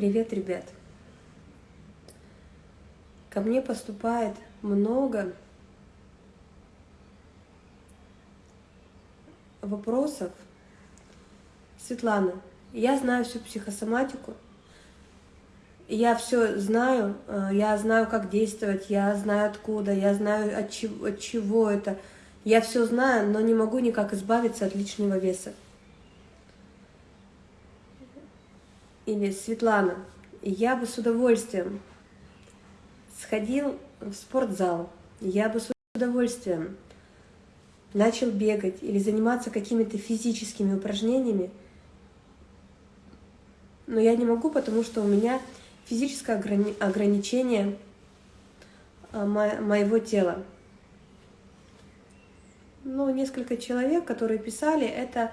Привет, ребят! Ко мне поступает много вопросов. Светлана, я знаю всю психосоматику, я все знаю, э, я знаю, как действовать, я знаю откуда, я знаю от чего, от чего это. Я все знаю, но не могу никак избавиться от лишнего веса. Или Светлана, я бы с удовольствием сходил в спортзал, я бы с удовольствием начал бегать или заниматься какими-то физическими упражнениями, но я не могу, потому что у меня физическое ограни ограничение а, мо моего тела. Ну, несколько человек, которые писали, это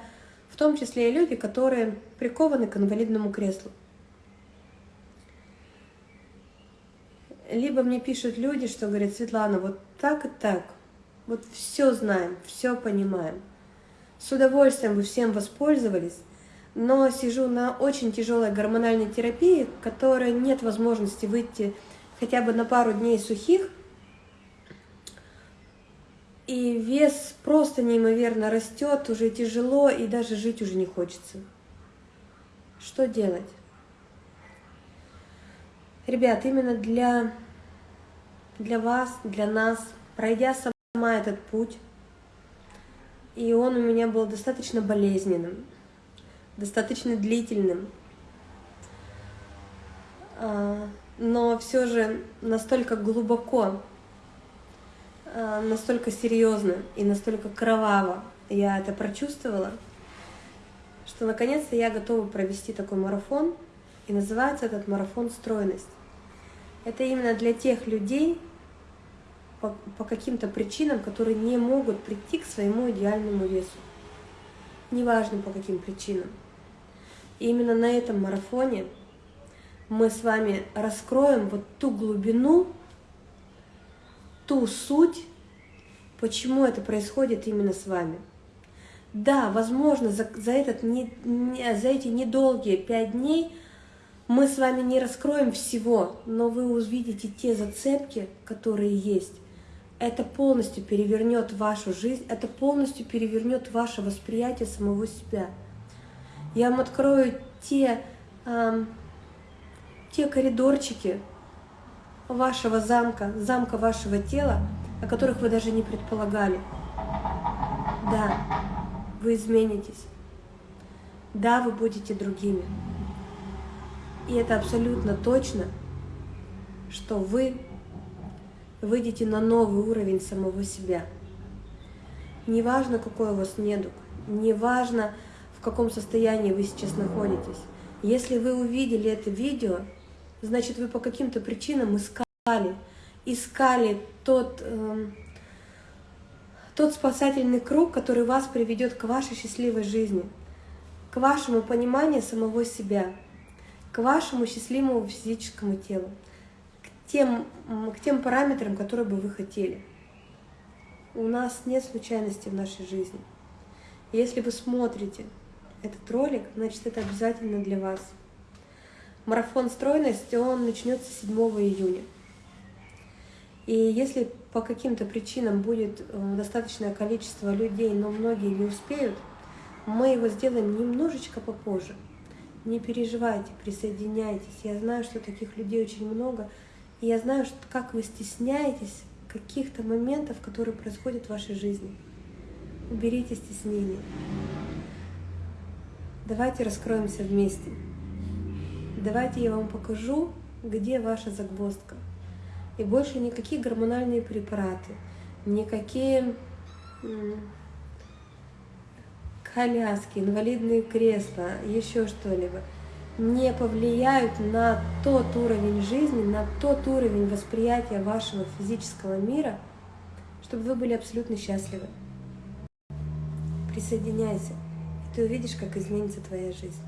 в том числе и люди, которые прикованы к инвалидному креслу. Либо мне пишут люди, что говорят, Светлана, вот так и так, вот все знаем, все понимаем. С удовольствием бы всем воспользовались, но сижу на очень тяжелой гормональной терапии, которой нет возможности выйти хотя бы на пару дней сухих, и вес просто неимоверно растет, уже тяжело, и даже жить уже не хочется. Что делать? Ребят, именно для, для вас, для нас, пройдя сама этот путь, и он у меня был достаточно болезненным, достаточно длительным, а, но все же настолько глубоко настолько серьезно и настолько кроваво я это прочувствовала, что наконец-то я готова провести такой марафон, и называется этот марафон «Стройность». Это именно для тех людей, по, по каким-то причинам, которые не могут прийти к своему идеальному весу. Неважно по каким причинам. И именно на этом марафоне мы с вами раскроем вот ту глубину, ту суть, почему это происходит именно с вами. Да, возможно, за, за, этот, не, не, за эти недолгие пять дней мы с вами не раскроем всего, но вы увидите те зацепки, которые есть. Это полностью перевернет вашу жизнь, это полностью перевернет ваше восприятие самого себя. Я вам открою те, э, те коридорчики, вашего замка, замка вашего тела, о которых вы даже не предполагали. Да, вы изменитесь. Да, вы будете другими. И это абсолютно точно, что вы выйдете на новый уровень самого себя. Неважно, какой у вас недуг, неважно, в каком состоянии вы сейчас находитесь. Если вы увидели это видео, значит, вы по каким-то причинам искали, искали тот, э, тот спасательный круг, который вас приведет к вашей счастливой жизни, к вашему пониманию самого себя, к вашему счастливому физическому телу, к тем, к тем параметрам, которые бы вы хотели. У нас нет случайности в нашей жизни. Если вы смотрите этот ролик, значит, это обязательно для вас. Марафон стройности, он начнется 7 июня. И если по каким-то причинам будет э, достаточное количество людей, но многие не успеют, мы его сделаем немножечко попозже. Не переживайте, присоединяйтесь. Я знаю, что таких людей очень много. И я знаю, как вы стесняетесь каких-то моментов, которые происходят в вашей жизни. Уберите стеснение. Давайте раскроемся вместе. Давайте я вам покажу, где ваша загвоздка. И больше никакие гормональные препараты, никакие коляски, инвалидные кресла, еще что-либо не повлияют на тот уровень жизни, на тот уровень восприятия вашего физического мира, чтобы вы были абсолютно счастливы. Присоединяйся, и ты увидишь, как изменится твоя жизнь.